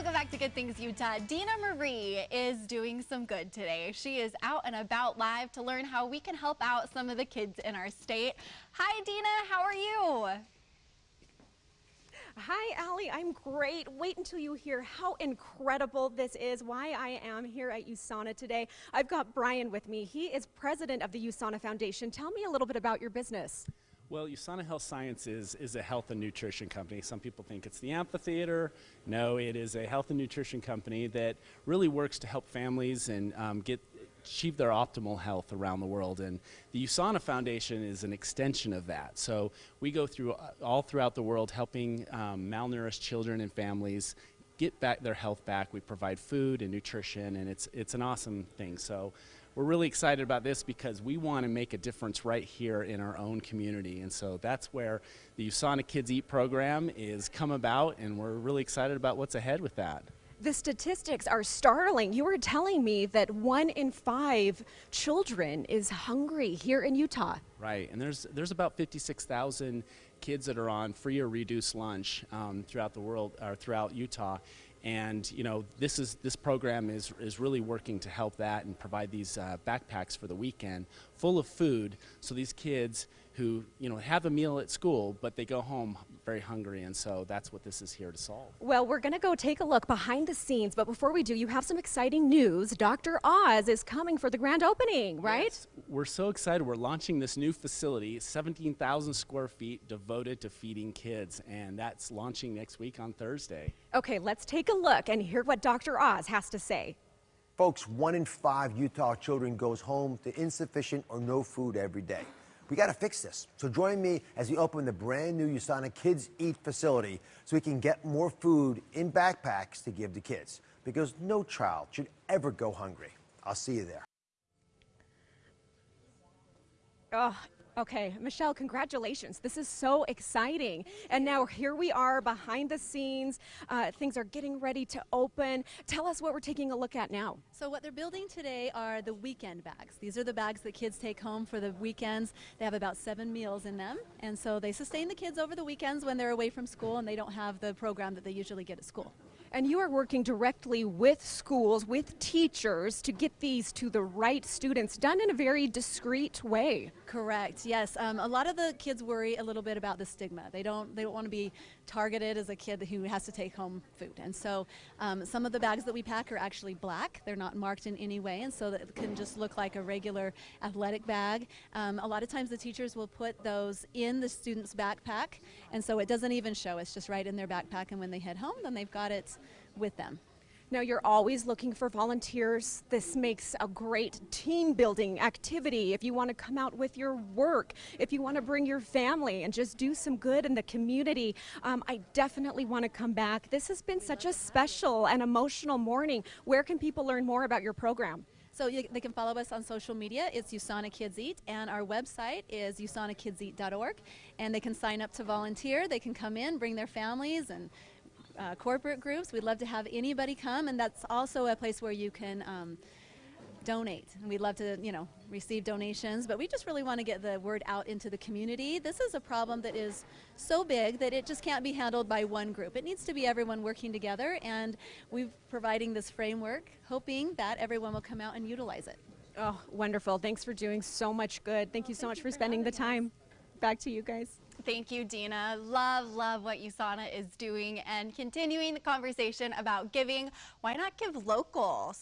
Welcome back to Good Things Utah. Dina Marie is doing some good today. She is out and about live to learn how we can help out some of the kids in our state. Hi Dina, how are you? Hi, Allie. I'm great. Wait until you hear how incredible this is, why I am here at USANA today. I've got Brian with me. He is president of the USANA Foundation. Tell me a little bit about your business. Well, USANA Health Sciences is a health and nutrition company. Some people think it's the amphitheater. No, it is a health and nutrition company that really works to help families and um, get achieve their optimal health around the world. And the USANA Foundation is an extension of that. So we go through uh, all throughout the world helping um, malnourished children and families get back their health back. We provide food and nutrition, and it's, it's an awesome thing. So we're really excited about this because we want to make a difference right here in our own community. And so that's where the USANA Kids Eat program is come about, and we're really excited about what's ahead with that. The statistics are startling. You were telling me that one in five children is hungry here in Utah. Right, and there's there's about 56,000 kids that are on free or reduced lunch um, throughout the world or throughout Utah, and you know this is this program is is really working to help that and provide these uh, backpacks for the weekend full of food. So these kids who you know have a meal at school but they go home very hungry and so that's what this is here to solve. Well we're going to go take a look behind the scenes but before we do you have some exciting news. Dr oz is coming for the grand opening right? Yes. we're so excited. We're launching this new facility 17000 square feet devoted to feeding kids and that's launching next week on thursday. Okay let's take a look and hear what dr oz has to say. Folks one in five utah children goes home to insufficient or no food every day we got to fix this. So join me as we open the brand new USANA Kids Eat facility so we can get more food in backpacks to give to kids because no child should ever go hungry. I'll see you there. Oh, Okay, Michelle, congratulations. This is so exciting. And now here we are behind the scenes. Uh, things are getting ready to open. Tell us what we're taking a look at now. So what they're building today are the weekend bags. These are the bags that kids take home for the weekends. They have about seven meals in them. And so they sustain the kids over the weekends when they're away from school and they don't have the program that they usually get at school. And you are working directly with schools, with teachers to get these to the right students done in a very discreet way. Correct. Yes. Um, a lot of the kids worry a little bit about the stigma. They don't. They don't want to be targeted as a kid who has to take home food. And so, um, some of the bags that we pack are actually black. They're not marked in any way, and so that it can just look like a regular athletic bag. Um, a lot of times, the teachers will put those in the student's backpack, and so it doesn't even show. It's just right in their backpack, and when they head home, then they've got it with them. Now you're always looking for volunteers. This makes a great team building activity. If you want to come out with your work, if you want to bring your family and just do some good in the community, um, I definitely want to come back. This has been such a special and emotional morning. Where can people learn more about your program? So you, they can follow us on social media. It's USANA Kids Eat, and our website is usanakidseat.org. And they can sign up to volunteer. They can come in, bring their families, and uh, corporate groups. We'd love to have anybody come, and that's also a place where you can um, donate. And we'd love to, you know, receive donations, but we just really want to get the word out into the community. This is a problem that is so big that it just can't be handled by one group. It needs to be everyone working together, and we're providing this framework, hoping that everyone will come out and utilize it. Oh, wonderful. Thanks for doing so much good. Thank you so Thank much you for, for spending the time. Us. Back to you guys. Thank you, Dina. Love, love what USANA is doing and continuing the conversation about giving. Why not give local?